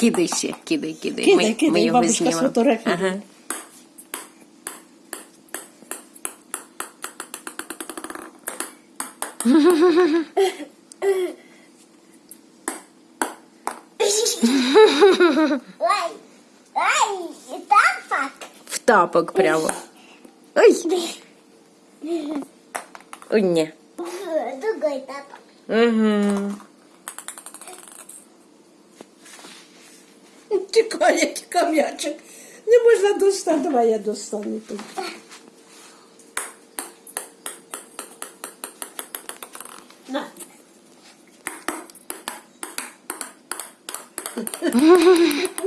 Кидай ще, кидай, кидай. Кидай, ми, кидай, ми його бабушка знімемо. сфотографує. Ага. Ай, ай, і так В тапок прямо. Ой. Ой, ні. Другой тапок. Угу. Чекає кам'ячик. Не можна достати, давай я достану тут. На.